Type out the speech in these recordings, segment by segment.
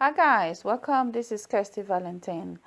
Hi guys, welcome. This is Kirsty Valentine.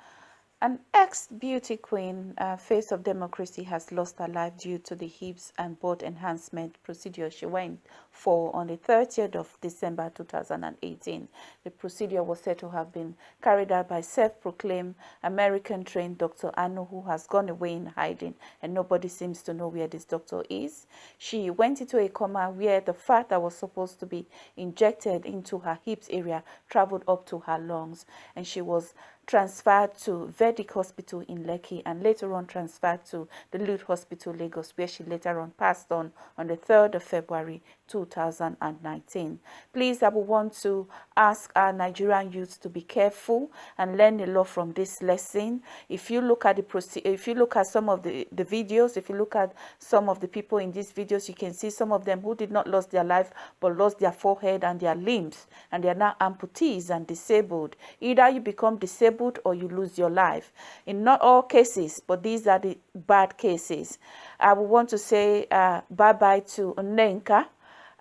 An ex-beauty queen, uh, face of democracy, has lost her life due to the hips and butt enhancement procedure she went for on the 30th of December 2018. The procedure was said to have been carried out by self-proclaimed American-trained Dr. Anu, who has gone away in hiding, and nobody seems to know where this doctor is. She went into a coma where the fat that was supposed to be injected into her hips area traveled up to her lungs, and she was transferred to Vedic Hospital in Lekki and later on transferred to the Luth Hospital Lagos where she later on passed on on the 3rd of February 2019. Please, I would want to ask our Nigerian youth to be careful and learn a lot from this lesson. If you look at the if you look at some of the, the videos, if you look at some of the people in these videos, you can see some of them who did not lose their life but lost their forehead and their limbs and they are now amputees and disabled. Either you become disabled or you lose your life. In not all cases, but these are the bad cases. I would want to say uh, bye-bye to Nenka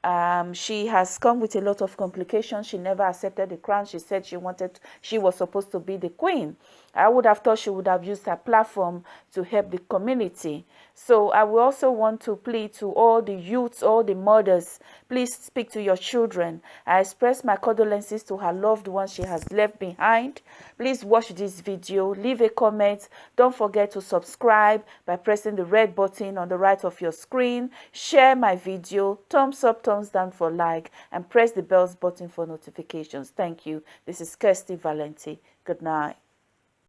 um, she has come with a lot of complications. She never accepted the crown. She said she wanted, she was supposed to be the queen. I would have thought she would have used her platform to help the community. So I will also want to plead to all the youths, all the mothers, please speak to your children. I express my condolences to her loved ones she has left behind. Please watch this video, leave a comment. Don't forget to subscribe by pressing the red button on the right of your screen. Share my video, thumbs up, thumbs down for like, and press the bells button for notifications. Thank you. This is Kirsty Valenti. Good night.